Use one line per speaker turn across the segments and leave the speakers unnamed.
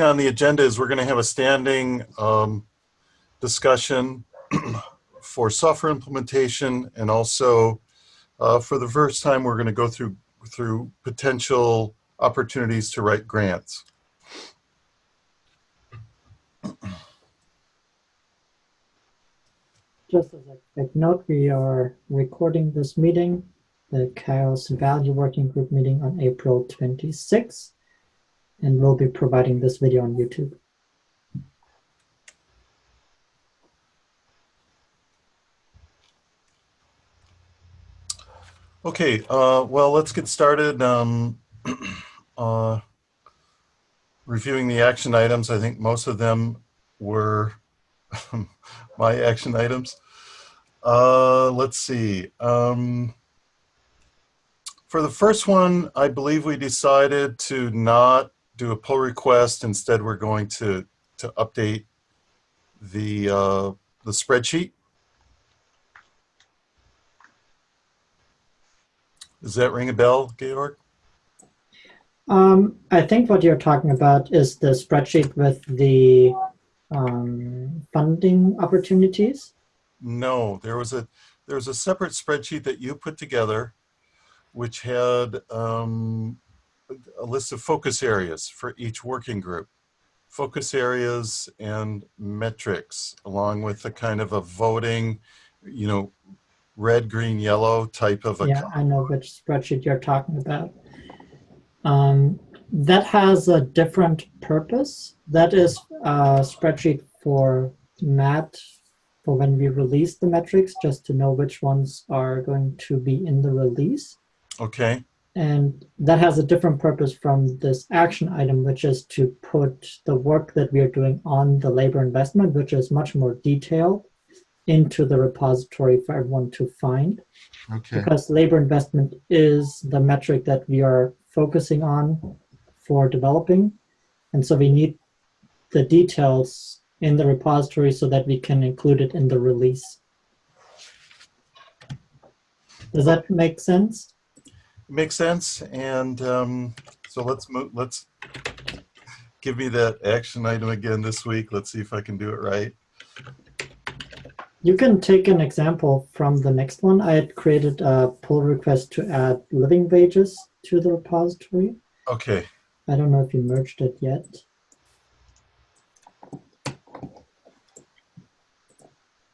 on the agenda is we're going to have a standing um, discussion for software implementation and also uh, for the first time we're going to go through through potential opportunities to write grants.
Just as a quick note, we are recording this meeting, the CHAOSS Value Working Group meeting on April 26th, and we'll be providing this video on YouTube.
Okay, uh, well, let's get started. Um, uh, reviewing the action items, I think most of them were my action items. Uh, let's see. Um, for the first one, I believe we decided to not do a pull request. Instead, we're going to to update the uh, the spreadsheet. Does that ring a bell, Georg?
Um, I think what you're talking about is the spreadsheet with the um, funding opportunities.
No, there was a there was a separate spreadsheet that you put together, which had um, a list of focus areas for each working group, focus areas and metrics, along with a kind of a voting, you know, red, green, yellow type of a.
Yeah, I know which spreadsheet you're talking about. Um, that has a different purpose. That is a spreadsheet for Matt for when we release the metrics, just to know which ones are going to be in the release.
Okay.
And that has a different purpose from this action item, which is to put the work that we are doing on the labor investment, which is much more detailed, into the repository for everyone to find.
Okay.
Because labor investment is the metric that we are focusing on for developing. And so we need the details in the repository so that we can include it in the release. Does that make sense?
Makes sense. And um, so let's move. Let's give me that action item again this week. Let's see if I can do it right.
You can take an example from the next one. I had created a pull request to add living wages to the repository.
Okay.
I don't know if you merged it yet.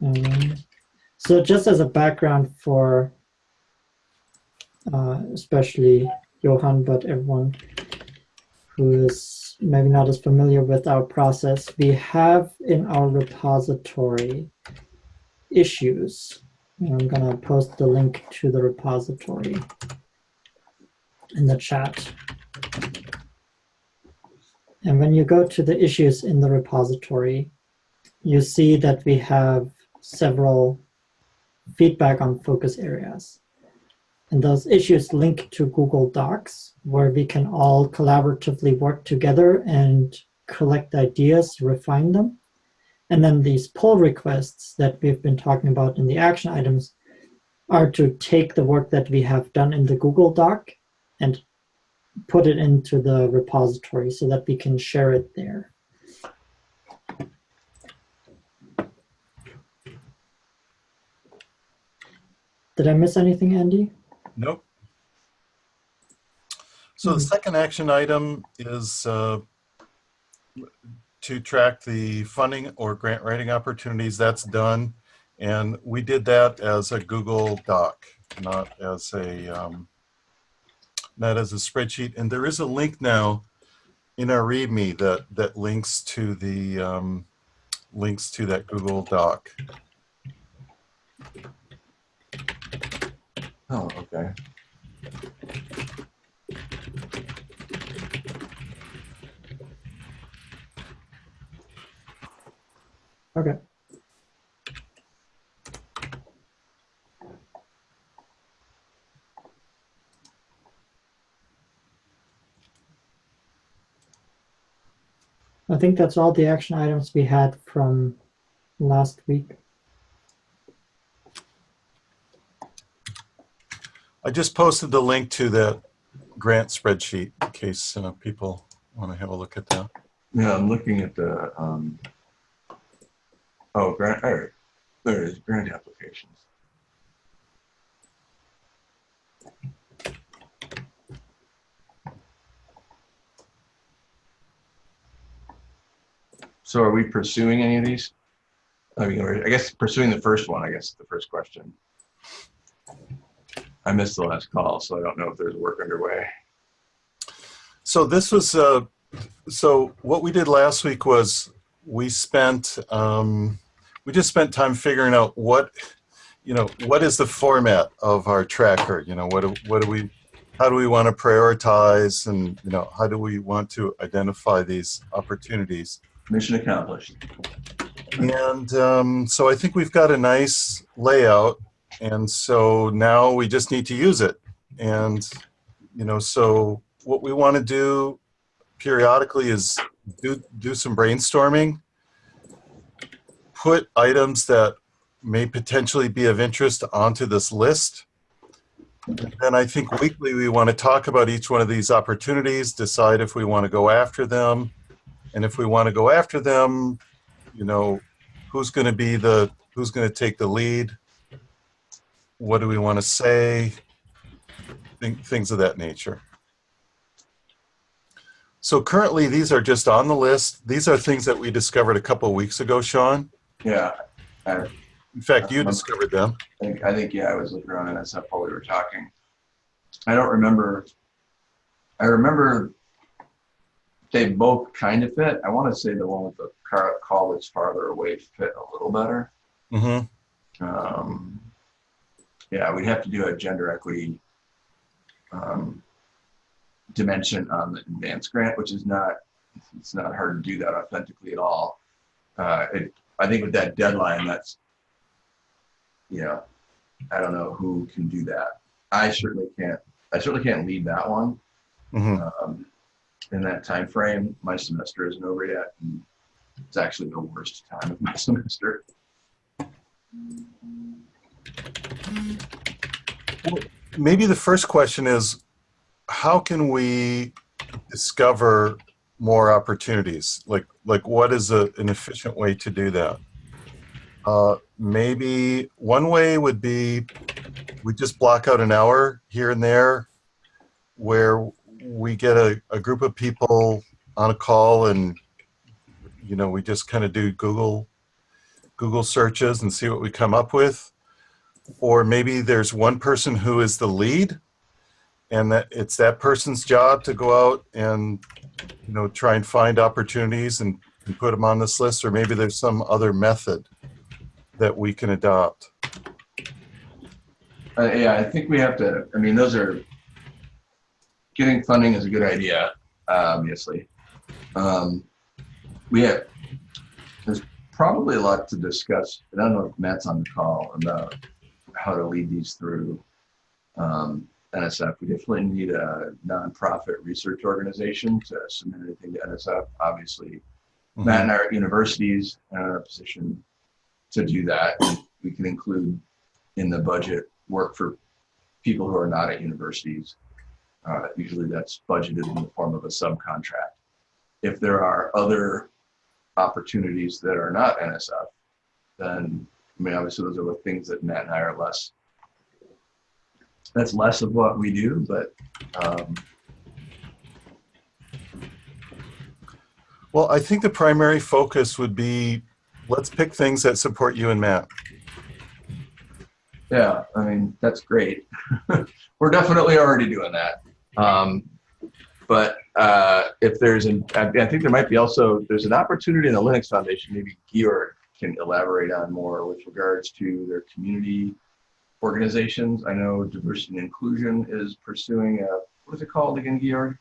Um, so just as a background for uh, especially Johan, but everyone who is maybe not as familiar with our process, we have in our repository issues. And I'm going to post the link to the repository in the chat. And when you go to the issues in the repository, you see that we have several feedback on focus areas. And those issues link to Google Docs, where we can all collaboratively work together and collect ideas, refine them. And then these pull requests that we've been talking about in the action items are to take the work that we have done in the Google Doc and put it into the repository so that we can share it there. Did I miss anything, Andy?
Nope. So the second action item is uh, to track the funding or grant writing opportunities. That's done. And we did that as a Google Doc, not as a um, not as a spreadsheet. And there is a link now in our README that that links to the um, links to that Google Doc.
Oh, okay.
Okay. I think that's all the action items we had from last week.
I just posted the link to the grant spreadsheet in case uh, people want to have a look at that.
Yeah, I'm looking at the, um, oh, grant, all right, there it is, grant applications. So are we pursuing any of these? I mean, I guess pursuing the first one, I guess, the first question. I missed the last call, so I don't know if there's work underway.
So this was, uh, so what we did last week was we spent, um, we just spent time figuring out what, you know, what is the format of our tracker? You know, what do, what do we, how do we want to prioritize and, you know, how do we want to identify these opportunities?
Mission accomplished.
And um, so I think we've got a nice layout. And so now we just need to use it. And, you know, so what we want to do periodically is do, do some brainstorming, put items that may potentially be of interest onto this list. And I think weekly we want to talk about each one of these opportunities, decide if we want to go after them. And if we want to go after them, you know, who's going to be the, who's going to take the lead? What do we want to say? Things of that nature. So currently, these are just on the list. These are things that we discovered a couple weeks ago, Sean.
Yeah, I
In fact, you discovered them.
think, I think, yeah, I was looking around NSF while we were talking. I don't remember, I remember they both kind of fit. I want to say the one with the car, call that's farther away fit a little better.
hmm
Um, yeah, we'd have to do a gender equity um, dimension on the advanced grant, which is not, it's not hard to do that authentically at all. Uh, it, I think with that deadline, that's, you know, I don't know who can do that. I certainly can't, I certainly can't lead that one.
hmm
Um, in that time frame, my semester isn't over yet. and It's actually the worst time of my semester.
Maybe the first question is, how can we discover more opportunities? Like, like what is a, an efficient way to do that? Uh, maybe one way would be we just block out an hour here and there where we get a, a group of people on a call and you know we just kind of do google google searches and see what we come up with or maybe there's one person who is the lead and that it's that person's job to go out and you know try and find opportunities and, and put them on this list or maybe there's some other method that we can adopt
Uh, yeah, I think we have to, I mean, those are, getting funding is a good idea, obviously. Um, we have, there's probably a lot to discuss, I don't know if Matt's on the call about how to lead these through um, NSF. We definitely need a nonprofit research organization to submit anything to NSF. Obviously, Matt and I are universities and are in a position to do that. We can include in the budget work for people who are not at universities. Uh, usually that's budgeted in the form of a subcontract. If there are other opportunities that are not NSF, then, I mean, obviously those are the things that Matt and I are less, that's less of what we do, but um,
well i think the primary focus would be let's pick things that support you and matt
Yeah, I mean, that's great. We're definitely already doing that. Um, but uh, if there's an, I I think there might be also, there's an opportunity in the Linux Foundation, maybe Georg can elaborate on more with regards to their community organizations. I know diversity and inclusion is pursuing a, what is it called again, Georg?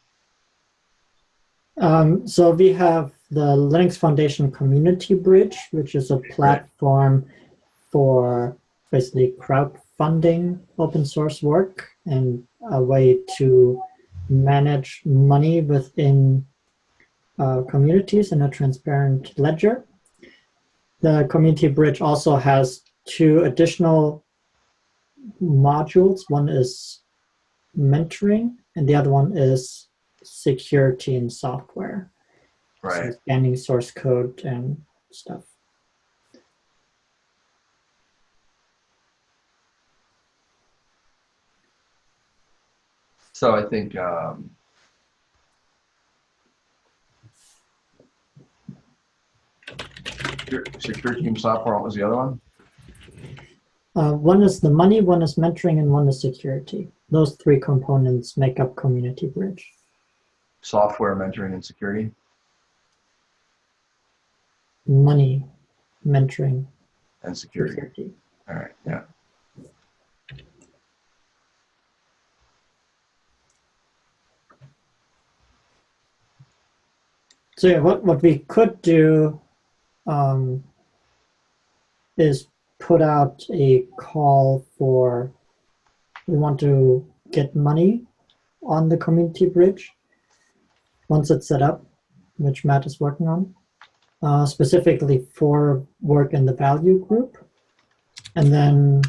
Um, so we have the Linux Foundation Community Bridge, which is a platform for basically crowdfunding open source work and a way to manage money within uh, communities in a transparent ledger. The Community Bridge also has two additional modules. One is mentoring and the other one is security in software.
Right.
So scanning source code and stuff.
So I think um, secure, secure team software. What was the other one?
Uh, one is the money, one is mentoring, and one is security. Those three components make up Community Bridge.
Software, mentoring, and security.
Money, mentoring,
And security.
security.
All right. Yeah.
So yeah, what, what we could do um, is put out a call for, we want to get money on the community bridge once it's set up, which Matt is working on, uh, specifically for work in the value group. And then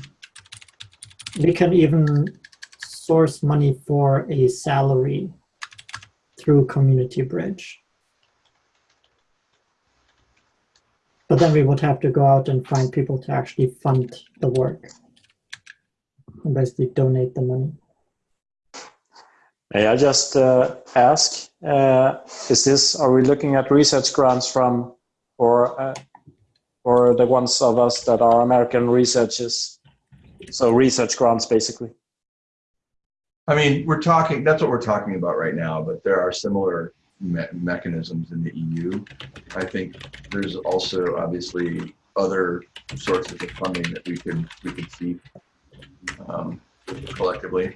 we can even source money for a salary through community bridge. But then we would have to go out and find people to actually fund the work. And basically donate the money.
May I just uh, ask, uh, is this, are we looking at research grants from, or, uh, or the ones of us that are American researchers? So research grants, basically.
I mean, we're talking. That's what we're talking about right now. But there are similar me- mechanisms in the EU. I think there's also obviously other sources of funding that we could we could seek um, collectively.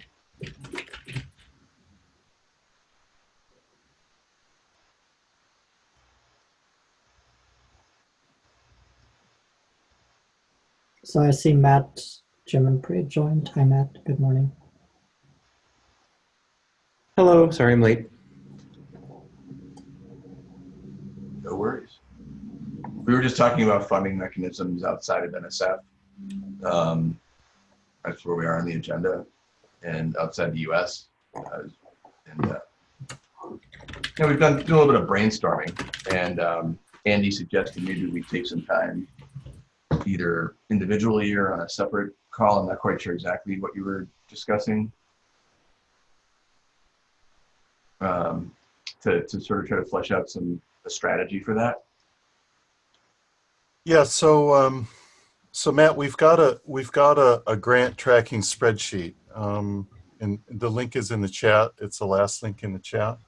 So I see Matt, Jim, and Priya joined. Hi, Matt. Good morning.
Hello, sorry I'm late.
No worries. We were just talking about funding mechanisms outside of NSF. Um, that's where we are on the agenda, and outside the U.S. Uh, and uh, you know, we've done do a little bit of brainstorming, and um, Andy suggested maybe we take some time, either individually or on a separate call. I'm not quite sure exactly what you were discussing. Um, to, to sort of try to flesh out some a strategy for that.
Yeah, so, um, so Matt, we've got a, we've got a, a grant tracking spreadsheet. Um, and the link is in the chat. It's the last link in the chat.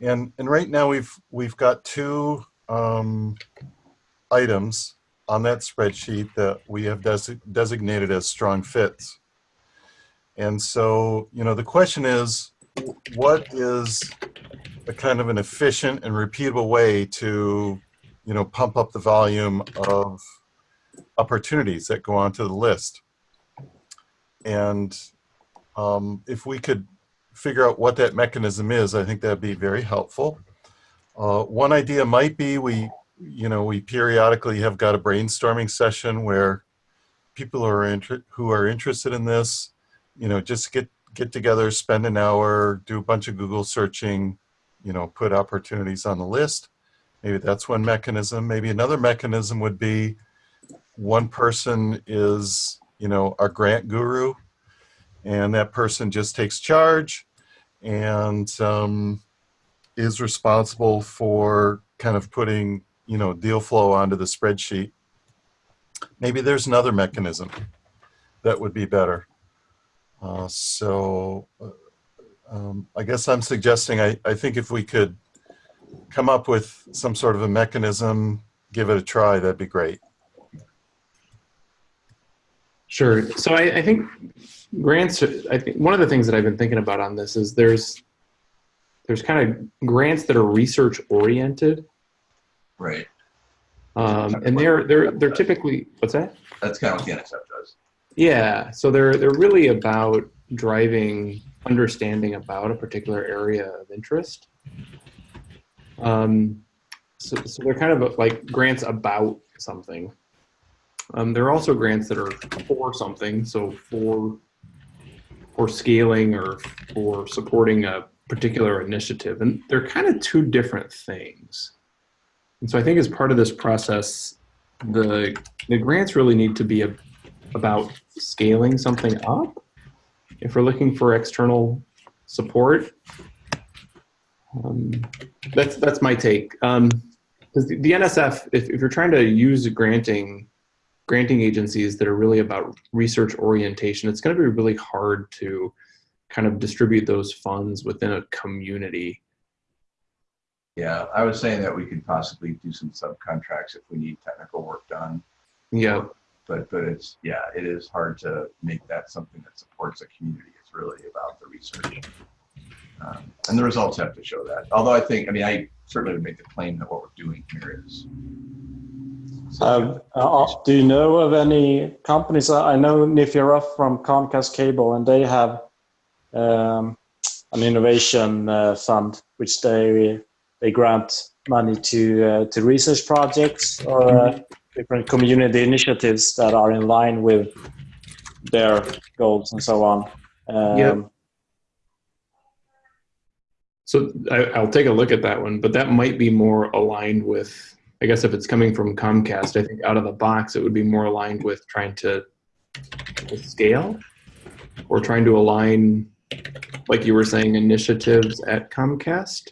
And, and right now we've, we've got two, um, items on that spreadsheet that we have desi- designated as strong fits. And so, you know, the question is, what is a kind of an efficient and repeatable way to you know, pump up the volume of opportunities that go onto the list. And um, if we could figure out what that mechanism is, I think that'd be very helpful. Uh, one idea might be we, you know, we periodically have got a brainstorming session where people are who are interested in this, you know, just get get together, spend an hour, do a bunch of Google searching, you know, put opportunities on the list. Maybe that's one mechanism. Maybe another mechanism would be one person is, you know, our grant guru, and that person just takes charge and um, is responsible for kind of putting, you know, deal flow onto the spreadsheet. Maybe there's another mechanism that would be better. Uh, so uh, um, I guess I'm suggesting I, I think if we could come up with some sort of a mechanism, give it a try, that'd be great.
Sure. So I, I think grants. I think one of the things that I've been thinking about on this is there's there's kind of grants that are research oriented,
Right.
um, and they're they're they're typically what's that?
That's kind of what the NSF does.
Yeah. So they're they're really about driving understanding about a particular area of interest. Um, so, so they're kind of like grants about something. Um, there are also grants that are for something, so for for scaling or for supporting a particular initiative, and they're kind of two different things. And so I think as part of this process, the the grants really need to be a, about scaling something up. If we're looking for external support, um, that's that's my take. Um, 'cause the, the NSF, if, if you're trying to use granting granting agencies that are really about research orientation, it's going to be really hard to kind of distribute those funds within a community.
Yeah, I was saying that we could possibly do some subcontracts if we need technical work done.
Yeah,
But, but it's, yeah, it is hard to make that something that supports a community. It's really about the research. Um, And the results have to show that. Although I think, I mean, I certainly would make the claim that what we're doing here is.
Um, uh, do you know of any companies? Uh, I know Nithya Ruff from Comcast Cable, and they have um, an innovation uh, fund, which they they grant money to uh, to research projects or uh, different community initiatives that are in line with their goals and so on. Um,
Yep. so I, I'll take a look at that one, but that might be more aligned with, I guess if it's coming from Comcast, I think out of the box, it would be more aligned with trying to, to scale or trying to align, like you were saying, initiatives at Comcast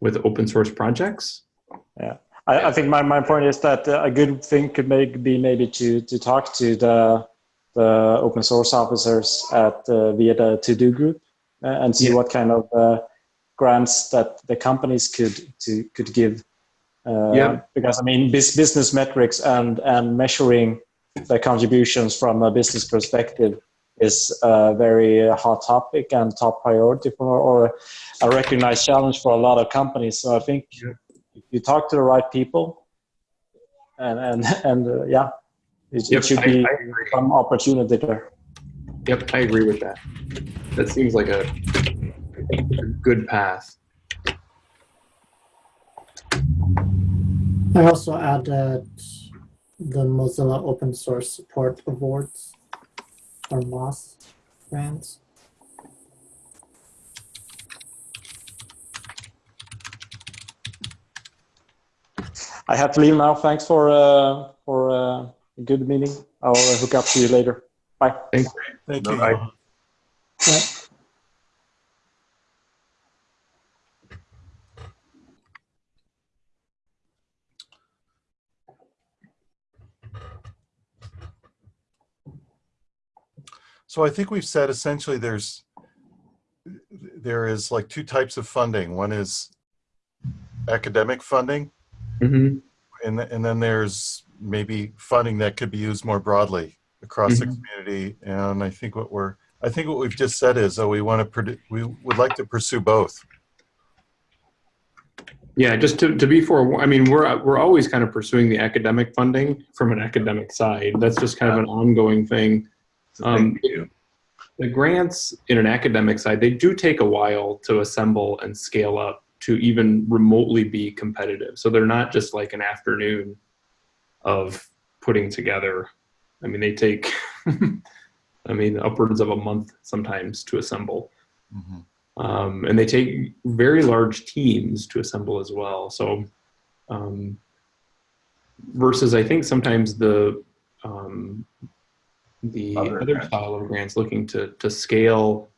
with open source projects.
I, I think my, my point is that uh, a good thing could make, be maybe to, to talk to the, the open source officers at uh, via the TODO Group uh, and see
Yeah.
what kind of uh, grants that the companies could to could give. Uh,
Yeah.
Because I mean, bus business metrics and and measuring the contributions from a business perspective is a very hot topic and top priority for or a recognized challenge for a lot of companies. So I think if you talk to the right people, and and and uh, yeah, it,
Yep,
it should
I-
be
I
some opportunity there.
Yep, I agree with that. That seems like a, a good path.
I also added the Mozilla Open Source Support Awards or MOSS grants.
I have to leave now. Thanks for uh, for uh, a good meeting. I'll uh, hook up to you later. Bye. Thanks.
Thank you.
Bye-bye.
So I think we've said essentially there's, there is like two types of funding. One is academic funding
hmm
and, th- and then there's maybe funding that could be used more broadly across the
Mhm.
community. And I think what we're, I think what we've just said is, that we want to, we would like to pursue both.
Yeah, just to, to be for, I mean, we're, we're always kind of pursuing the academic funding from an academic side. That's just kind of an ongoing thing.
It's a
Um,
we.
The grants in an academic side, they do take a while to assemble and scale up to even remotely be competitive. So they're not just like an afternoon of putting together. I mean, they take, I mean, upwards of a month sometimes to assemble.
Mhm.
um, and they take very large teams to assemble as well. So, um, versus I think sometimes the um, the
Other
other, style of grants looking to to scale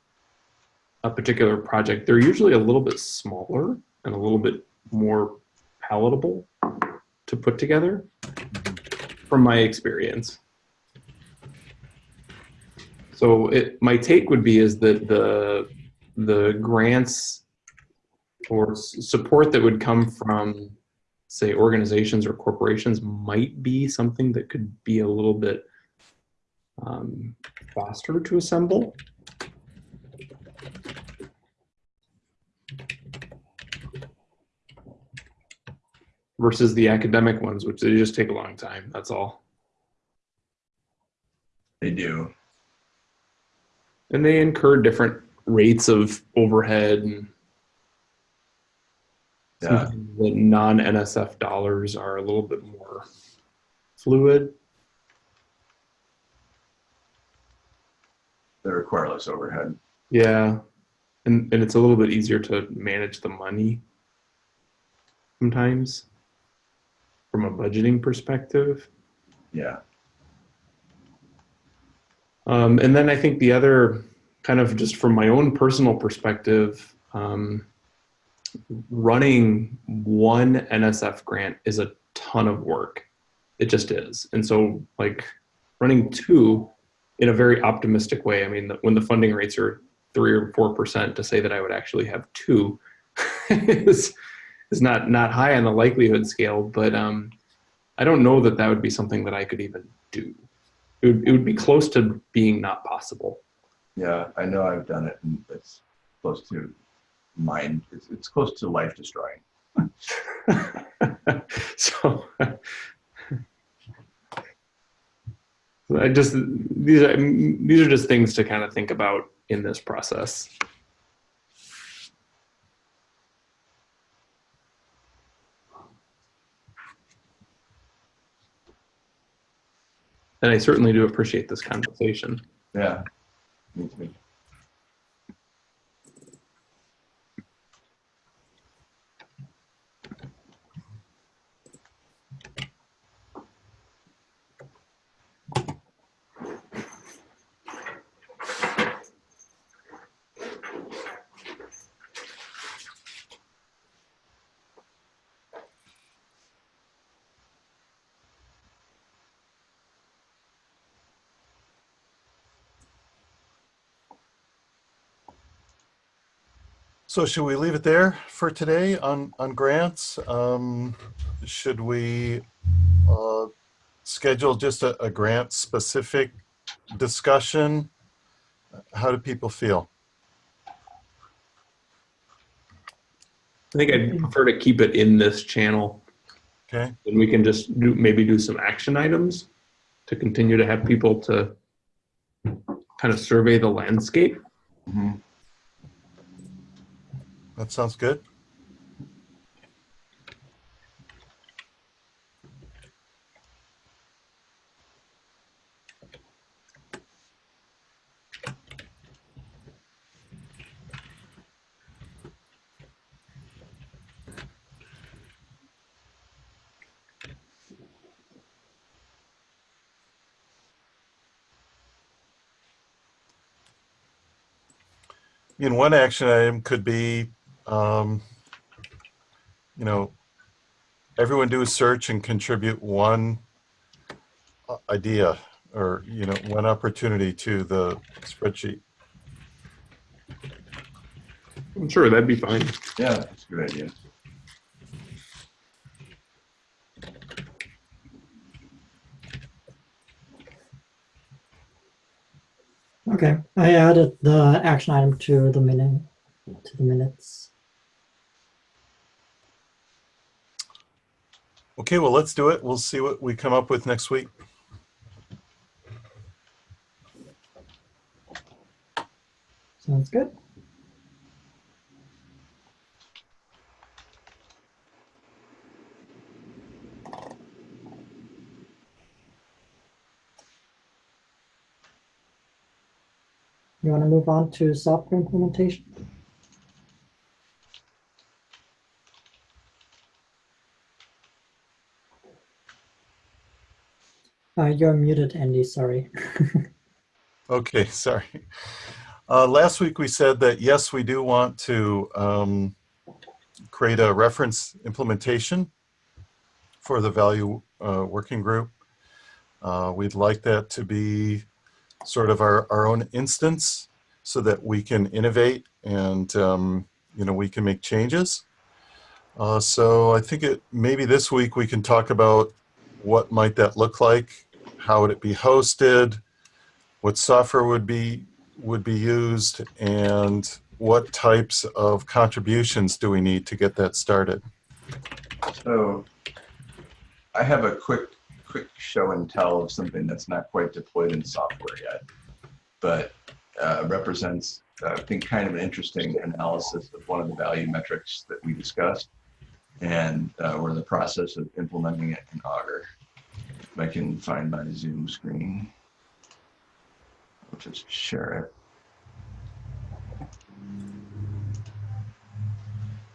a particular project, they're usually a little bit smaller and a little bit more palatable to put together, from my experience. So it, my take would be is that the the grants or support that would come from say organizations or corporations might be something that could be a little bit um, faster to assemble. Versus the academic ones, which they just take a long time. That's all.
They do.
And they incur different rates of overhead and
Yeah.
the non-NSF dollars are a little bit more fluid.
They require less overhead.
Yeah. and, and it's a little bit easier to manage the money sometimes from a budgeting perspective.
Yeah.
Um, and then I think the other kind of just from my own personal perspective, um, running one NSF grant is a ton of work. It just is. And so like running two in a very optimistic way. I mean, when the funding rates are three or 4% to say that I would actually have two is, is not, not high on the likelihood scale, but, um, I don't know that that would be something that I could even do. It would, it would be close to being not possible.
Yeah, I know I've done it and it's close to mind. It's, it's close to life destroying.
so I just these are these are just things to kind of think about in this process. And I certainly do appreciate this conversation.
Yeah. Me too.
So should we leave it there for today on, on grants? Um, should we uh, schedule just a, a grant specific discussion? How do people feel?
I think I'd prefer to keep it in this channel
Okay,
and we can just do maybe do some action items to continue to have people to kind of survey the landscape.
Mhm.
That sounds good. In one action item could be, um, you know, everyone do a search and contribute one idea or, you know, one opportunity to the spreadsheet.
I'm sure that'd be fine.
Yeah, that's a good idea.
Okay, I added the action item to the minute, to the minutes.
Okay, well, let's do it. We'll see what we come up with next week.
Sounds good. You want to move on to software implementation? You're muted, Andy, sorry.
Okay, sorry. Uh, last week we said that yes, we do want to um, create a reference implementation for the value uh, working group. Uh, we'd like that to be sort of our, our own instance so that we can innovate and um, you know we can make changes. Uh, so I think it maybe this week we can talk about what might that look like, how would it be hosted, what software would be would be used and what types of contributions do we need to get that started
So I have a quick, quick show and tell of something that's not quite deployed in software yet, but uh, represents, uh, I think, kind of an interesting analysis of one of the value metrics that we discussed. And uh, we're in the process of implementing it in Augur. If I can find my Zoom screen. I'll just share it.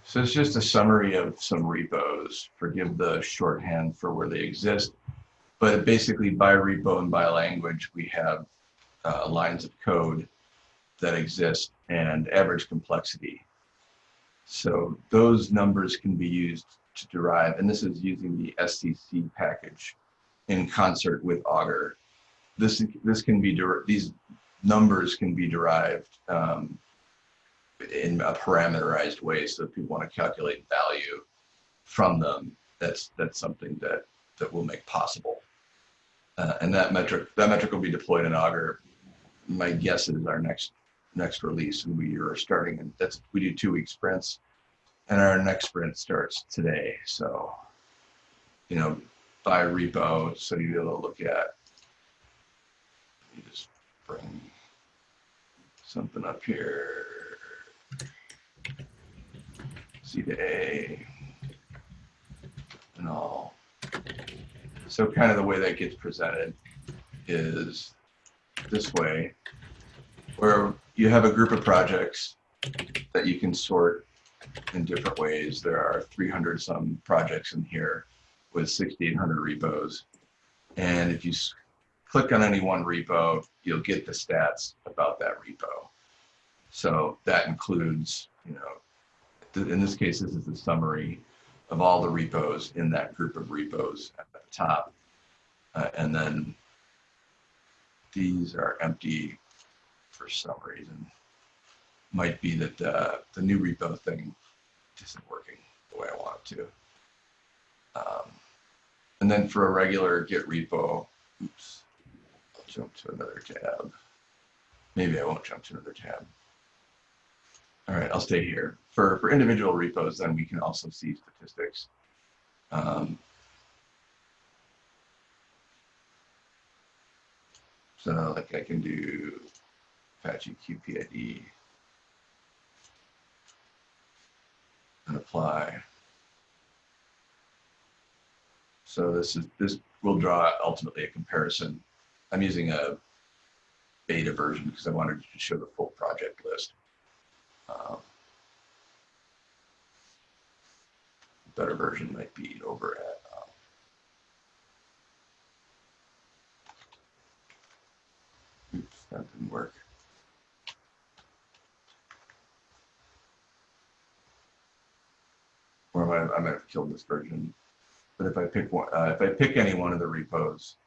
So it's just a summary of some repos. Forgive the shorthand for where they exist. But basically by repo and by language, we have uh, lines of code that exist and average complexity. So those numbers can be used to derive, and this is using the SCC package in concert with Augur. This, this can be, these numbers can be derived um, in a parameterized way. So if people want to calculate value from them, that's, that's something that, that will make possible. Uh, and that metric, that metric will be deployed in Augur. My guess is our next, next release and we are starting and that's, we do two week sprints and our next sprint starts today. So, you know, by repo, so you'll be able to look at, you just bring something up here. C to A and all. So kind of the way that gets presented is this way, where you have a group of projects that you can sort in different ways. There are 300 some projects in here with 6,800 repos. And if you click on any one repo, you'll get the stats about that repo. So that includes, you know, in this case, this is the summary of all the repos in that group of repos at the top. Uh, and then these are empty for some reason. Might be that the, the new repo thing isn't working the way I want it to. Um, and then for a regular git repo, oops, I'll jump to another tab. Maybe I won't jump to another tab. All right, I'll stay here. For, for individual repos, then we can also see statistics. Um, so like I can do Apache QPID and apply. So this is this will draw ultimately a comparison. I'm using a beta version because I wanted to show the full project list. Um, better version might be over at um, oops that didn't work or I I might have killed this version but if I pick one uh, if I pick any one of the repos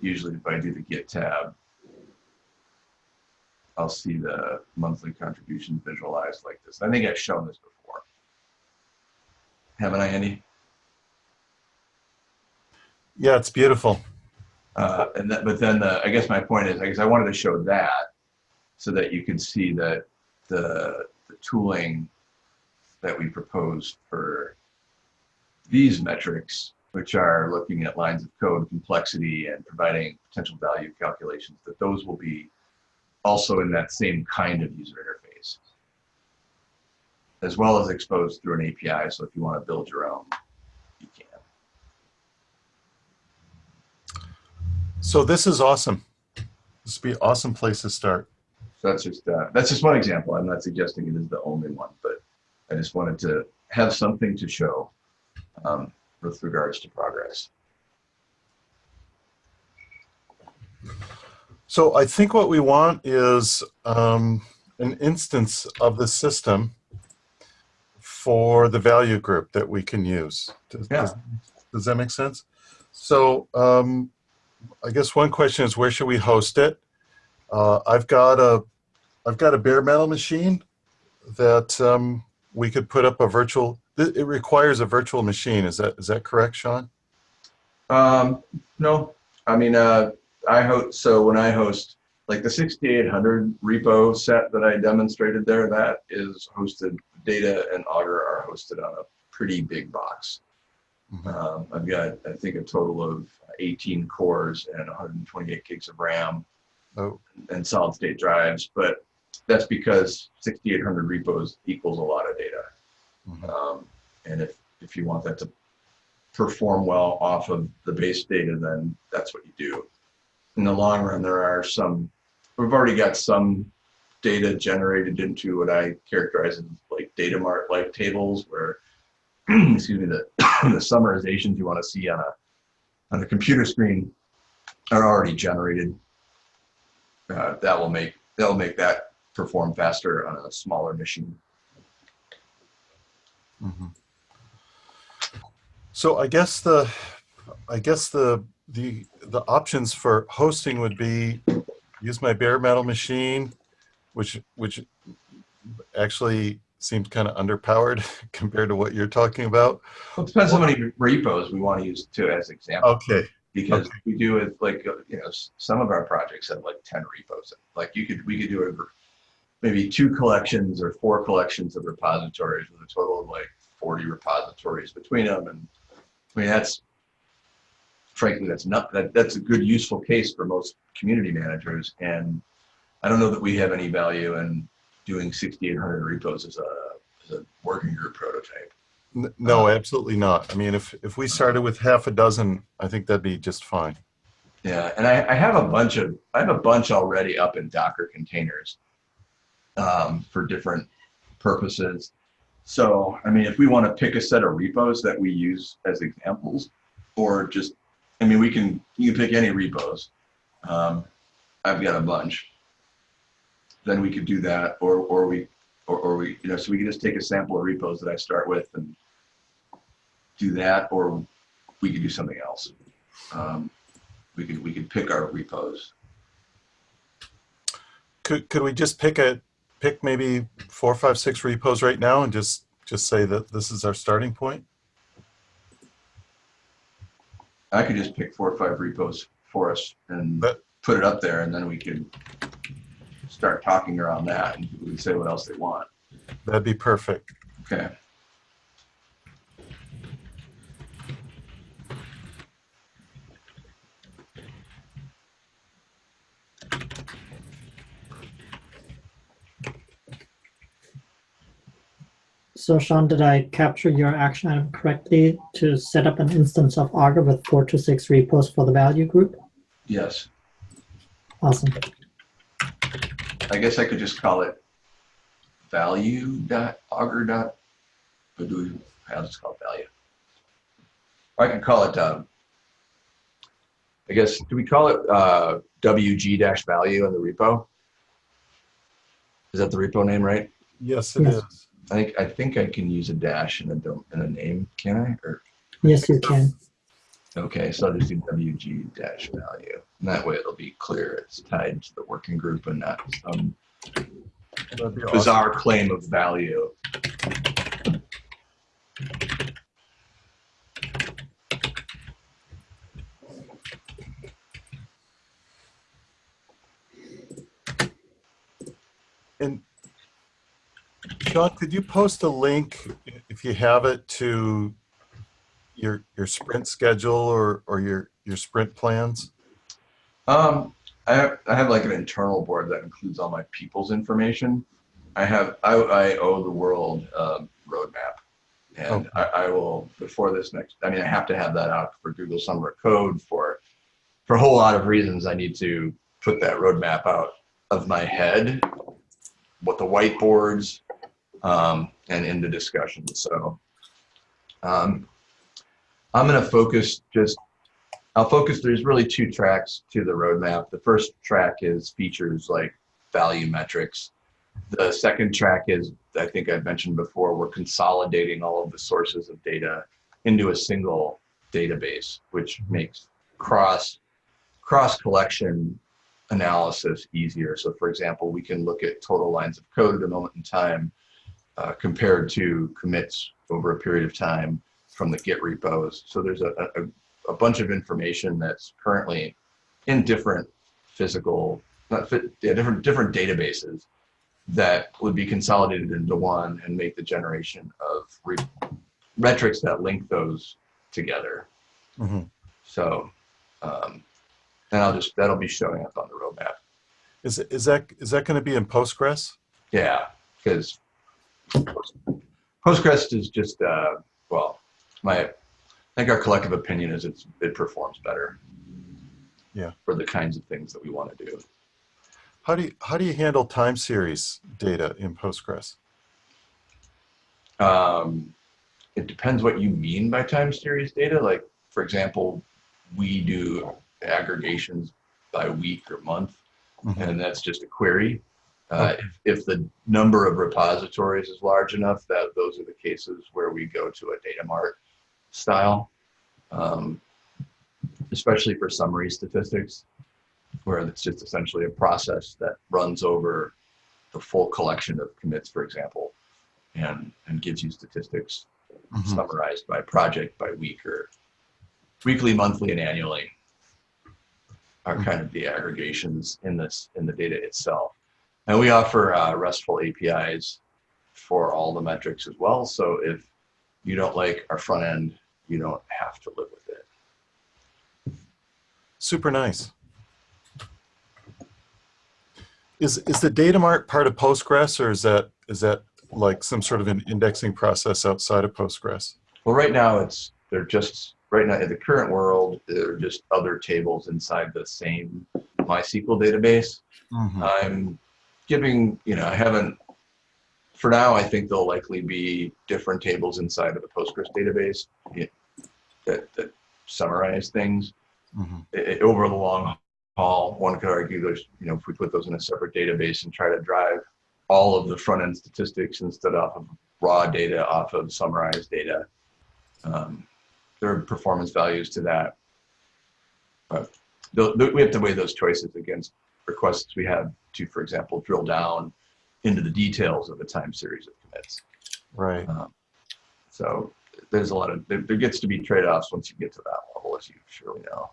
usually if I do the git tab I'll see the monthly contributions visualized like this. I think I've shown this before. Haven't I, Andy?
Yeah, it's beautiful.
Uh, and that, but then the, I guess my point is, I guess I wanted to show that so that you can see that the, the tooling that we proposed for these metrics, which are looking at lines of code complexity and providing potential value calculations, that those will be also in that same kind of user interface, as well as exposed through an API. So if you want to build your own, you can.
So this is awesome. This would be an awesome place to start.
So that's just uh, that's just one example. I'm not suggesting it is the only one, but I just wanted to have something to show um, with regards to progress.
So I think what we want is um, an instance of the system for the value group that we can use. Does,
Yeah.
does, does that make sense? So um, I guess one question is where should we host it? Uh, I've got a I've got a bare metal machine that um, we could put up a virtual. It requires a virtual machine. Is that is that correct, Sean?
Um, no, I mean, uh, I host, so when I host, like the 6800 repo set that I demonstrated there, that is hosted, data and Augur are hosted on a pretty big box.
Mhm.
Um, I've got, I think, a total of 18 cores and 128 gigs of RAM
Oh,
and solid state drives, but that's because 6800 repos equals a lot of data.
mhm.
Um, and if, if you want that to perform well off of the base data, then that's what you do. In the long run, there are some, we've already got some data generated into what I characterize as like data mart like tables where, excuse me, the, the summarizations you want to see on a on a computer screen are already generated. Uh, that will make that will make that perform faster on a smaller machine.
Mhm. So I guess the, I guess the, the, the options for hosting would be use my bare metal machine, which, which actually seems kind of underpowered compared to what you're talking about.
Well, it depends how many repos we want to use too, as example.
Okay,
because
Okay.
we do it like uh, you know some of our projects have like 10 repos like you could we could do a maybe two collections or four collections of repositories with a total of like 40 repositories between them and i mean that's frankly that's not that that's a good useful case for most community managers and i don't know that we have any value in doing 6800 repos as a as a working group prototype
no, absolutely not. I mean, if, if we started with half a dozen, I think that'd be just fine.
Yeah, and I, I have a bunch of I have a bunch already up in Docker containers um, for different purposes. So I mean, if we want to pick a set of repos that we use as examples, or just I mean, we can you can pick any repos. Um, I've got a bunch. Then we could do that, or or we or, or we you know so we could just take a sample of repos that I start with and do that, or we could do something else. Um, we could we could pick our repos.
Could, could we just pick a, pick maybe four, five, six repos right now and just, just say that this is our starting point?
I could just pick four or five repos for us and put it up there, and then we could start talking around that, and we can say what else they want.
That'd be perfect.
Okay.
So Sean, did I capture your action item correctly to set up an instance of Augur with four to six repos for the value group?
Yes.
Awesome.
I guess I could just call it value dot augur dot. Or do we? I'll just call it value. Or I can call it. Um, I guess. Do we call it uh, WG dash value in the repo? Is that the repo name, right?
Yes, it
Yes.
is.
I think I think I can use a dash in a dom- in a name. Can I? Or
Yes, you can.
okay, so I'll just do WG dash value. And that way it'll be clear it's tied to the working group and not some
That'd awesome.
bizarre claim of value.
And Sean, could you post a link, if you have it, to your, your sprint schedule or, or your, your sprint plans?
Um, I have, I have like an internal board that includes all my people's information. I have I, I owe the world um, roadmap, and I, I will before this next. I mean, I have to have that out for Google Summer Code for for a whole lot of reasons. I need to put that roadmap out of my head, what the whiteboards, um, and into discussion. So, um, I'm going to focus just I'll focus, there's really two tracks to the roadmap. The first track is features like value metrics. The second track is, I think I've mentioned before, we're consolidating all of the sources of data into a single database, which makes cross cross collection analysis easier. So for example, we can look at total lines of code at a moment in time uh, compared to commits over a period of time from the Git repos. So there's a, a, a bunch of information that's currently in different physical, not fit, yeah, different different databases that would be consolidated into one and make the generation of re- metrics that link those together.
Mhm.
So, um, and I'll just that'll be showing up on the roadmap.
Is, it- is that, is that going to be in Postgres?
Yeah, because Postgres is just uh, well, my I think our collective opinion is it's it performs better.
Yeah.
For the kinds of things that we want to do.
How do you, how do you handle time series data in Postgres?
Um, it depends what you mean by time series data. Like, for example, we do aggregations by week or month,
Mhm.
and that's just a query. Uh, if, if the number of repositories is large enough, that those are the cases where we go to a data mart style, um, especially for summary statistics, where it's just essentially a process that runs over the full collection of commits, for example, and and gives you statistics
Mhm.
summarized by project, by week, or weekly, monthly, and annually are kind of the aggregations in this in the data itself. And we offer uh, RESTful APIs for all the metrics as well. So if you don't like our front end, you don't have to live with it.
Super nice. Is, is the data mart part of Postgres or is that, is that like some sort of an indexing process outside of Postgres?
Well, right now it's they're just right now in the current world they're just other tables inside the same MySQL database.
Mhm.
I'm giving, you know, I haven't, for now, I think there'll likely be different tables inside of the Postgres database yeah, that, that summarize things.
Mhm.
I- I- over the long haul, one could argue there's, you know, if we put those in a separate database and try to drive all of the front end statistics instead off of raw data, off of summarized data, um, there are performance values to that. But tho- tho- we have to weigh those choices against requests we have to, for example, drill down into the details of a time series of commits.
Right.
Um, so there's a lot of, there, there gets to be trade-offs once you get to that level, as you surely know.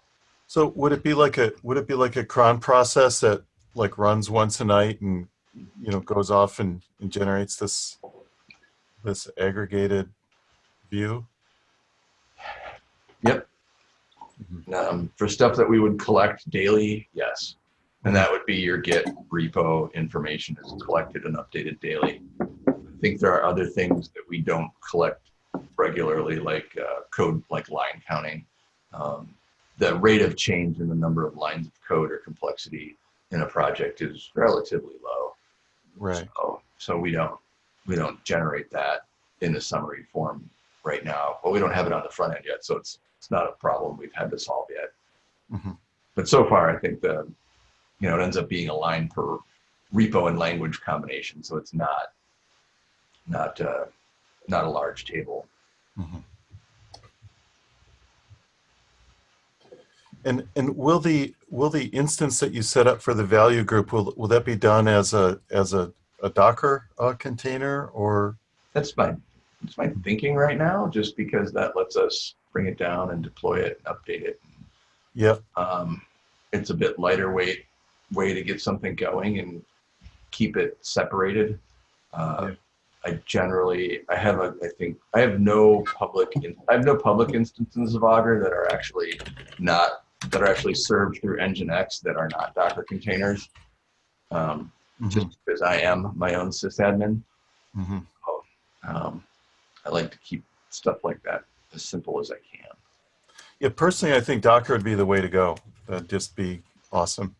So would it be like a, would it be like a cron process that like runs once a night and, you know, goes off and, and generates this, this aggregated view?
Yep. Um, for stuff that we would collect daily, yes. And that would be your Git repo information is collected and updated daily. I think there are other things that we don't collect regularly, like uh, code, like line counting. Um, the rate of change in the number of lines of code or complexity in a project is relatively low.
Right.
So, so we don't we don't generate that in the summary form right now. but we don't have it on the front end yet, so it's it's not a problem we've had to solve yet.
Mhm.
But so far, I think the you know it ends up being a line per repo and language combination, so it's not not uh, not a large table.
Mhm. And, and will the, will the instance that you set up for the value group, will, will that be done as a, as a, a Docker uh, container or?
That's my that's my thinking right now, just because that lets us bring it down and deploy it, and update it,
Yep.
um, it's a bit lighter weight way to get something going and keep it separated. Uh, I generally, I have a, I think, I have no public, in, I have no public instances of Augur that are actually not, that are actually served through Nginx that are not Docker containers. Um,
Mhm.
just because I am my own sysadmin.
Mhm.
Um, I like to keep stuff like that as simple as I can.
Yeah, personally, I think Docker would be the way to go. That'd just be awesome.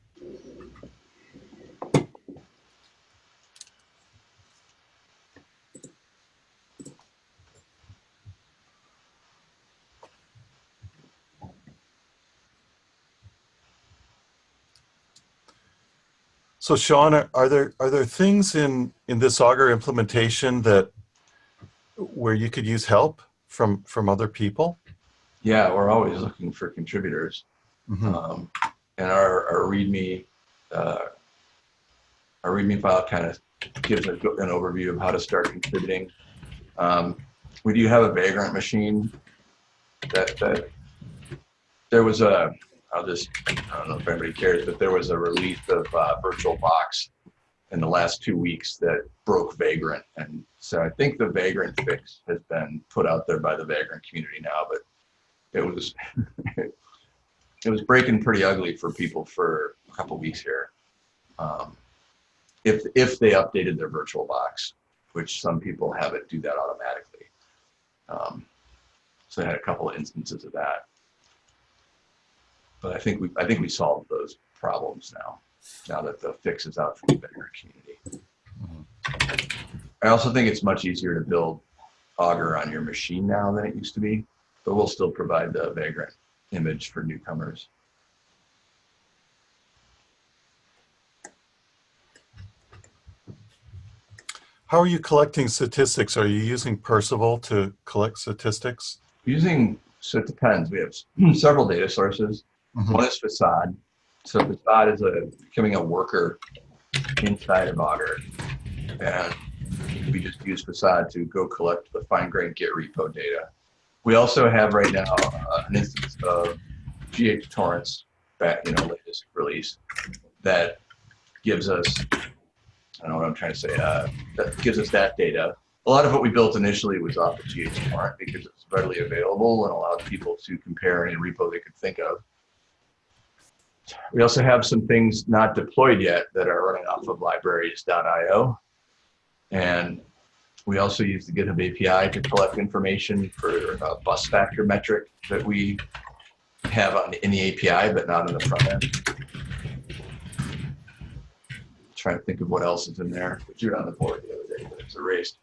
So Sean, are are there are there things in in this Augur implementation that where you could use help from from other people?
Yeah, we're always looking for contributors.
Mhm.
Um, and our, our README, uh, our README file kind of gives a, an overview of how to start contributing. Um, we do have a Vagrant machine that, that there was a, I'll just, I don't know if anybody cares, but there was a release of uh, VirtualBox in the last two weeks that broke Vagrant. And so I think the Vagrant fix has been put out there by the Vagrant community now, but it was it was breaking pretty ugly for people for a couple weeks here. Um, if if they updated their VirtualBox, which some people have it do that automatically. Um, so I had a couple of instances of that. But I think we I think we solved those problems now. now that the fix is out for the Vagrant community. I also think it's much easier to build Augur on your machine now than it used to be, but we'll still provide the Vagrant image for newcomers.
How are you collecting statistics? Are you using Perceval to collect statistics?
Using, so it depends. We have several data sources.
Mhm.
One is Facade. So Facade is a becoming a worker inside of Augur. And we just use Facade to go collect the fine grained Git repo data. We also have right now uh, an instance of GHTorrents, back, you know, latest release that gives us, I don't know what I'm trying to say, uh, that gives us that data. A lot of what we built initially was off of GH Torrent because it's readily available and allowed people to compare any repo they could think of. We also have some things not deployed yet that are running off of libraries.io. And we also use the GitHub API to collect information for a bus factor metric that we have on, in the API, but not in the front end. Trying to think of what else is in there. We drew it on the board the other day, but it's erased.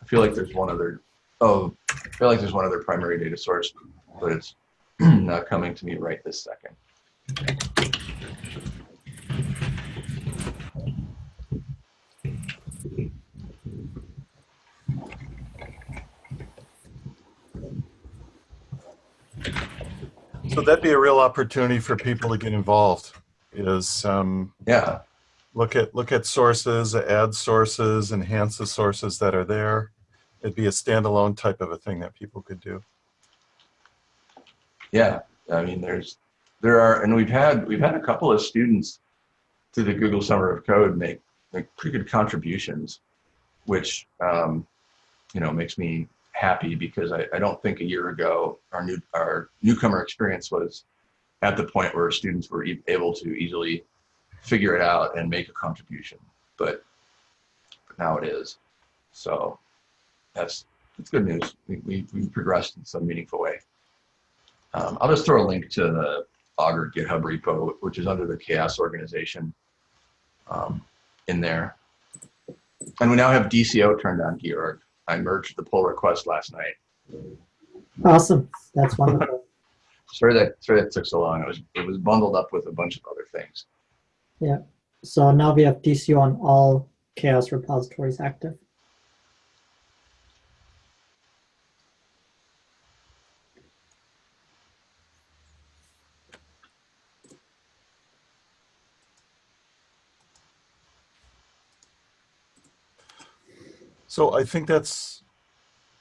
I feel like there's one other, oh, I feel like there's one other primary data source, but it's not coming to me right this second.
So that'd be a real opportunity for people to get involved. Is um,
Yeah,
look at look at sources, add sources, enhance the sources that are there. It'd be a standalone type of a thing that people could do.
yeah. I mean, there's, there are, and we've had, we've had a couple of students through the Google Summer of Code make, make pretty good contributions, which, um, you know, makes me happy because I, I don't think a year ago our new, our newcomer experience was at the point where students were e- able to easily figure it out and make a contribution, but, but now it is. So that's, that's good news. We, we, we progressed in some meaningful way. Um, I'll just throw a link to the Augur GitHub repo, which is under the CHAOSS organization um, in there. And we now have DCO turned on, Georg. I merged the pull request last night.
Awesome. That's wonderful.
Sorry that sorry that took so long. It was it was bundled up with a bunch of other things. Yeah.
So now we have DCO on all CHAOSS repositories active.
So I think that's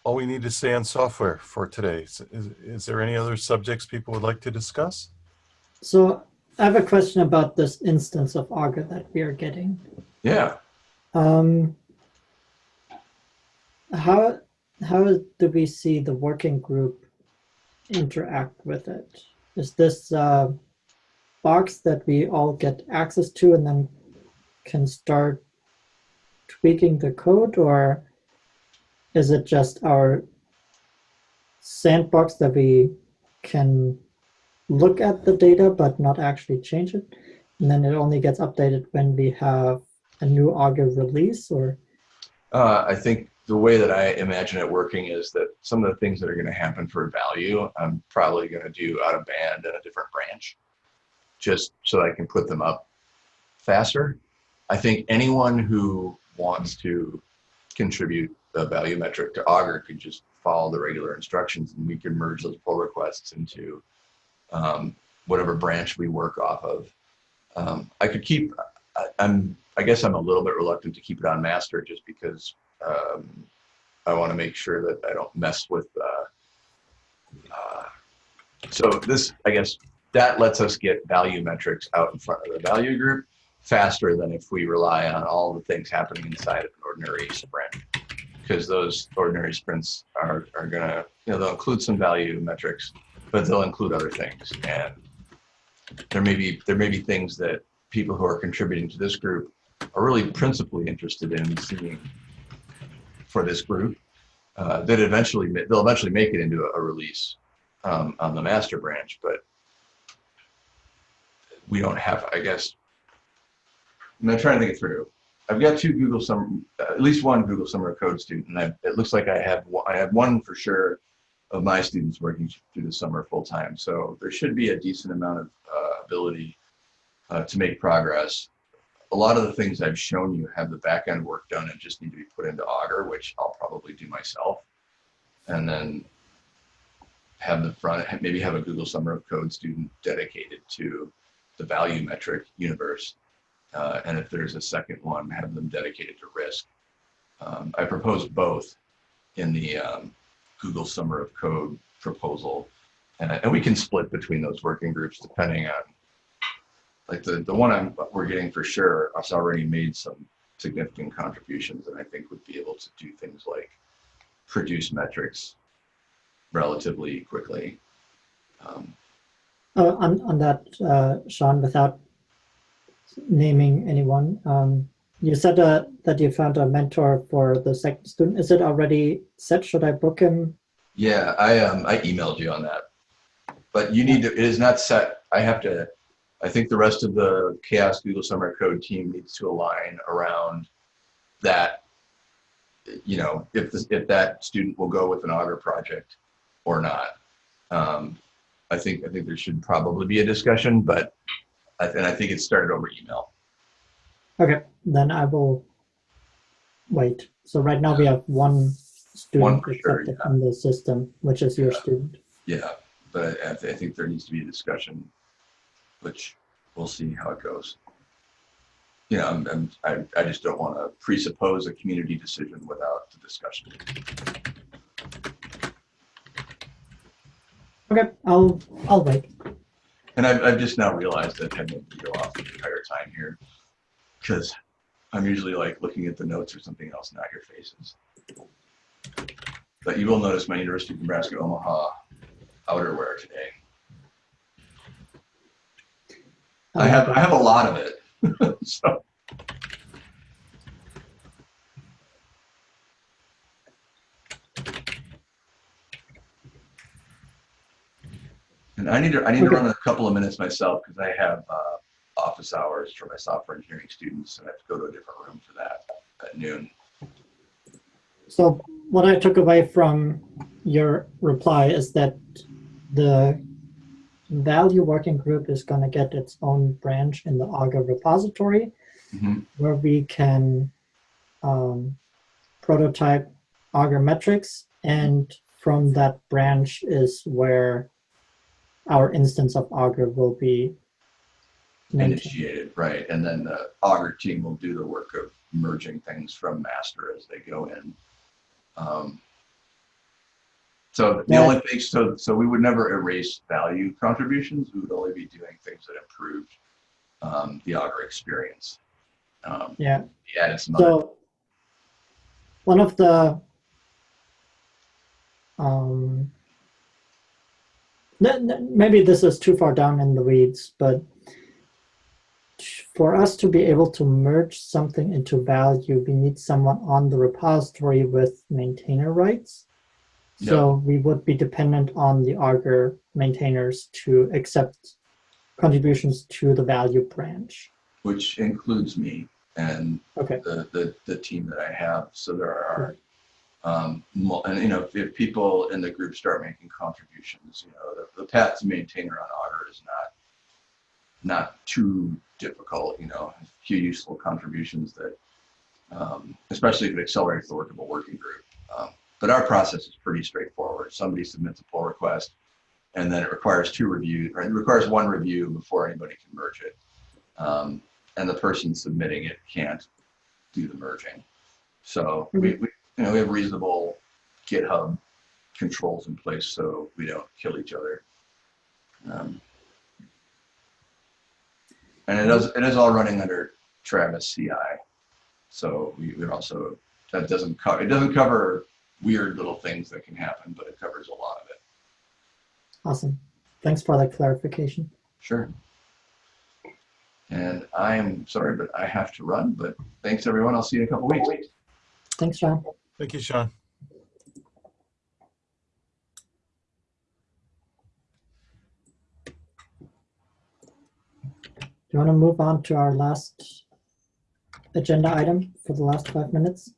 all we need to say on software for today. Is, is, is there any other subjects people would like to discuss?
So I have a question about this instance of Augur that we are getting.
Yeah.
Um, how how do we see the working group interact with it? Is this a box that we all get access to and then can start tweaking the code, or is it just our sandbox that we can look at the data but not actually change it, and then it only gets updated when we have a new Augur release, or
Uh, I think the way that I imagine it working is that some of the things that are going to happen for value, I'm probably going to do out of band in a different branch, just so I can put them up faster. I think anyone who wants to contribute a value metric to Augur could just follow the regular instructions, and we can merge those pull requests into um, whatever branch we work off of. Um, I could keep. I, I'm. I guess I'm a little bit reluctant to keep it on master just because um, I want to make sure that I don't mess with. Uh, uh, so this, I guess, that lets us get value metrics out in front of the value group faster than if we rely on all the things happening inside of an ordinary sprint. Because those ordinary sprints are, are gonna, you know, they'll include some value metrics, but they'll include other things. And there may be there may be things that people who are contributing to this group are really principally interested in seeing for this group uh, that eventually they'll eventually make it into a, a release um, on the master branch, but we don't have, I guess, I'm trying to think it through. I've got two Google Summer, at least one Google Summer of Code student, and I, it looks like I have I have one for sure of my students working through the summer full time. So there should be a decent amount of uh, ability uh, to make progress. A lot of the things I've shown you have the back end work done and just need to be put into Augur, which I'll probably do myself, and then have the front maybe have a Google Summer of Code student dedicated to the value metric universe uh, and if there's a second one, have them dedicated to risk. Um, I proposed both in the um, Google Summer of Code proposal, and, and we can split between those working groups depending on, like the the one I'm we're getting for sure has already made some significant contributions, and I think would be able to do things like produce metrics relatively quickly. Um,
Uh, on, on that, uh, Sean, without naming anyone, um, you said uh, that you found a mentor for the second student. Is it already set? Should I book him?
Yeah, I um I emailed you on that. But you need to, it is not set. I have to, I think the rest of the CHAOSS Google Summer Code team needs to align around that. You know, if this, if that student will go with an Augur project or not. Um, I think, I think there should probably be a discussion, but, and I think it started over email.
Okay, then I will wait. So right now we have one student
One sure, yeah.
in the system, which is your
Yeah.
student.
Yeah, but I, I think there needs to be a discussion, which we'll see how it goes. You know, I'm, I'm, I, I just don't want to presuppose a community decision without the discussion.
Okay, I'll I'll wait.
And I've, I've just now realized that I need to go off the entire time here because I'm usually like looking at the notes or something else, not your faces. But you will notice my University of Nebraska Omaha outerwear today. I have, I have a lot of it. So, and I need to, I need to run a couple of minutes myself because I have, uh, office hours for my software engineering students and I have to go to a different room for that at noon.
So what I took away from your reply is that the value working group is going to get its own branch in the Augur repository
Mhm.
where we can um, prototype Augur metrics. And from that branch is where our instance of Augur will be maintained.
Initiated, right, and then the Augur team will do the work of merging things from master as they go in. Um, So the
Yeah.
only thing, so, so we would never erase value contributions, we would only be doing things that improved um, the Augur experience. Um,
Yeah.
we added some
So one of the um, maybe this is too far down in the weeds, but for us to be able to merge something into value, we need someone on the repository with maintainer rights. So we would be dependent on the Augur maintainers to accept contributions to the value branch.
which includes me and
Okay.
the, the, the team that I have. So there are, um, and you know, if, if people in the group start making contributions, you know, the, the path to maintainer on Augur is not, not too difficult, you know, a few useful contributions that, um, especially if it accelerates the work of a working group. Um, but our process is pretty straightforward. Somebody submits a pull request and then it requires two reviews, or it requires one review before anybody can merge it. Um, and the person submitting it can't do the merging. So we, we, you know, we have reasonable GitHub controls in place so we don't kill each other. Um, and it is, it is all running under Travis CI. So we, we also, that doesn't cover, it doesn't cover weird little things that can happen, but it covers a lot of it.
Awesome. Thanks for that clarification.
Sure. And I am sorry, but I have to run, but thanks everyone. I'll see you in a couple weeks.
Thanks, John.
Thank you, Sean.
Do you want to move on to our last agenda item for the last five minutes?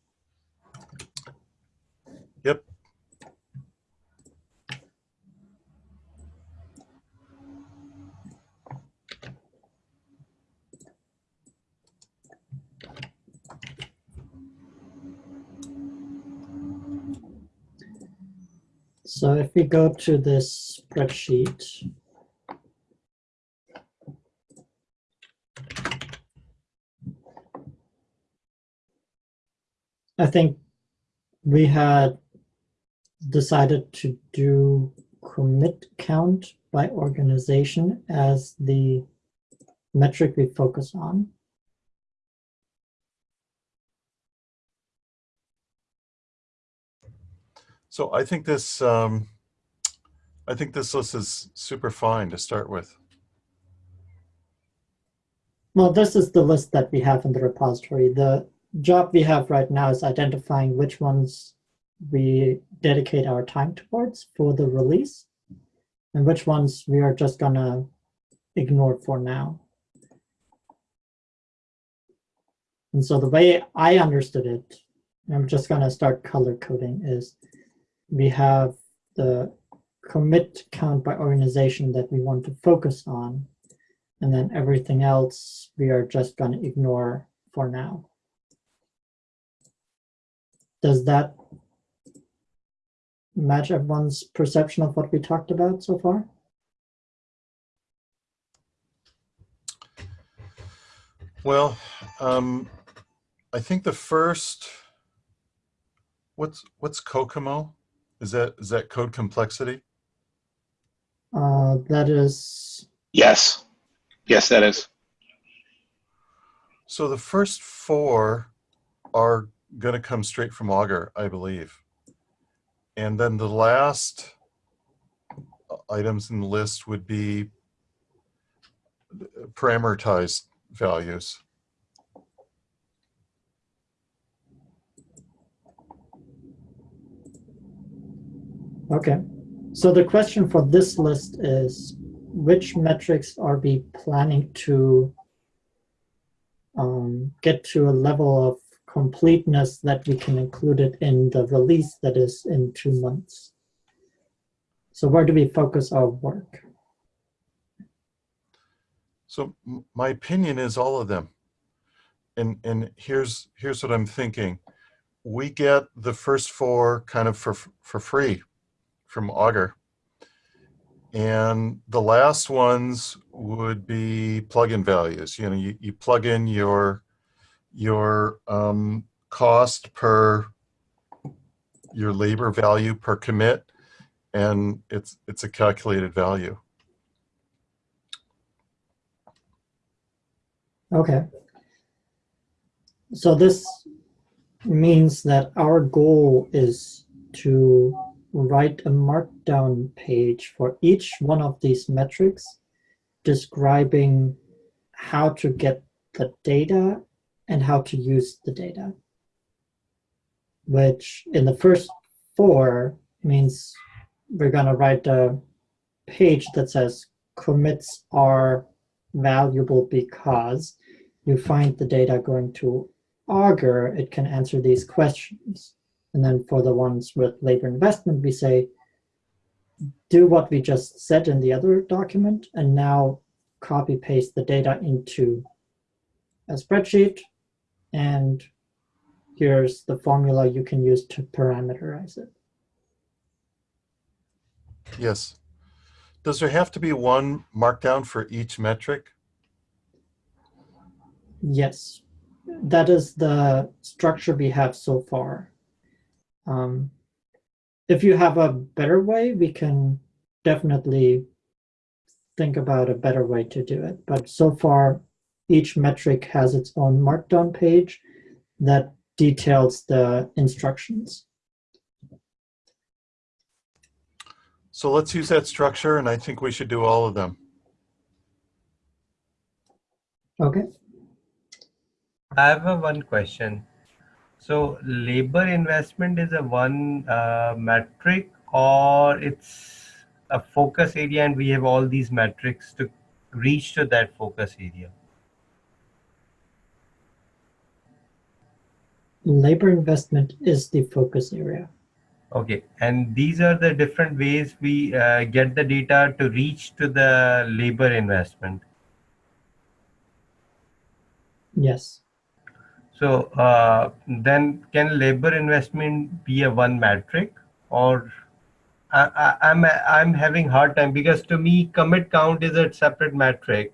So if we go to this spreadsheet, I think we had decided to do commit count by organization as the metric we focus on.
So I think this, um, I think this list is super fine to start with.
Well, this is the list that we have in the repository. The job we have right now is identifying which ones we dedicate our time towards for the release and which ones we are just gonna ignore for now. And so the way I understood it, I'm just gonna start color coding is we have the commit count by organization that we want to focus on. And then everything else we are just going to ignore for now. Does that match everyone's perception of what we talked about so far?
Well, um, I think the first, what's, what's COCOMO? Is that, is that code complexity?
Uh, that is,
Yes. Yes, that is.
So the first four are going to come straight from Augur, I believe. And then the last items in the list would be parameterized values.
Okay. So the question for this list is which metrics are we planning to um, get to a level of completeness that we can include it in the release that is in two months. So where do we focus our work?
So my opinion is all of them. And and here's here's what I'm thinking. We get the first four kind of for for free from Augur. And the last ones would be plug-in values. You know, you, you plug in your your um, cost per your labor value per commit, and it's it's a calculated value.
Okay. So this means that our goal is to write a markdown page for each one of these metrics describing how to get the data and how to use the data. Which in the first four means we're going to write a page that says commits are valuable because you find the data going to Augur, it can answer these questions. And then for the ones with labor investment, we say, do what we just said in the other document, and now copy paste the data into a spreadsheet. And here's the formula you can use to parameterize it.
Yes. Does there have to be one markdown for each metric?
Yes, that is the structure we have so far. Um, if you have a better way, we can definitely think about a better way to do it. But so far, each metric has its own markdown page that details the instructions.
So let's use that structure, and I think we should do all of them.
Okay.
I have a one question. So labor investment is a one uh, metric or it's a focus area and we have all these metrics to reach to that focus area?
labor investment is the focus area.
Okay, and these are the different ways we uh, get the data to reach to the labor investment.
Yes.
So uh, then can labor investment be a one metric or I, I, I'm, I'm having hard time because to me commit count is a separate metric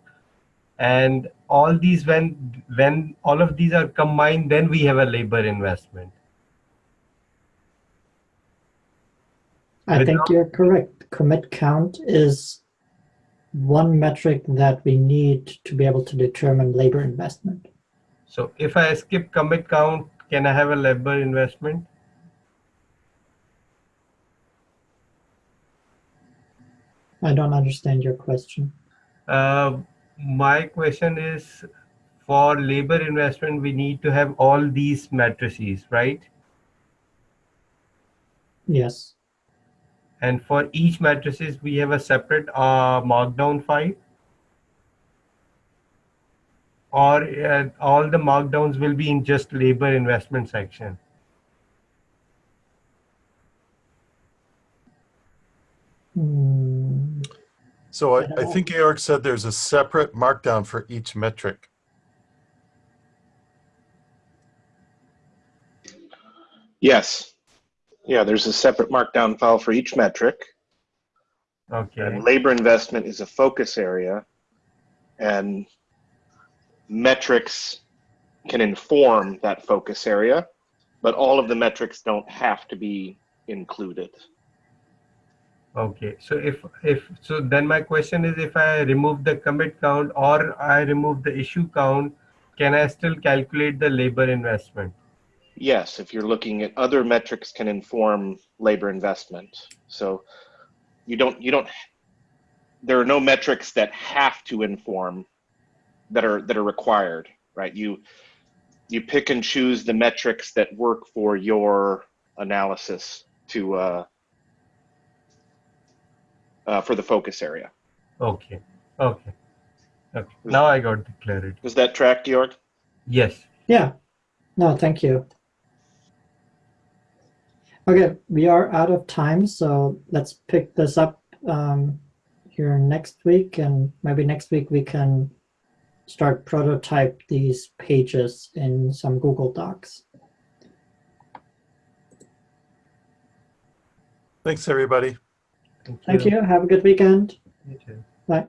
and all these when when all of these are combined then we have a labor investment.
I think you're correct. Commit count is one metric that we need to be able to determine labor investment.
So if I skip commit count, can I have a labor investment?
I don't understand your question.
Uh, my question is for labor investment, we need to have all these matrices, right?
Yes.
And for each matrices, we have a separate uh, markdown file. Or uh, all the markdowns will be in just labor investment section.
So I,
I
I think Georg said there's a separate markdown for each metric.
Yes. Yeah, there's a separate markdown file for each metric.
Okay.
And labor investment is a focus area. And metrics can inform that focus area, but all of the metrics don't have to be included.
Okay, so if, if, so then my question is if I remove the commit count or I remove the issue count, can I still calculate the labor investment?
Yes, if you're looking at other metrics can inform labor investment. So you don't, you don't, there are no metrics that have to inform that are, that are required, right? You, you pick and choose the metrics that work for your analysis to, uh, uh, for the focus area.
Okay, okay. Okay, now I got the clarity.
Does that track, Georg?
Yes,
Yeah. No, thank you. Okay, we are out of time, so let's pick this up um, here next week, and maybe next week we can start prototype these pages in some Google Docs.
Thanks, everybody.
Thank you. Have a good weekend.
You too.
Bye.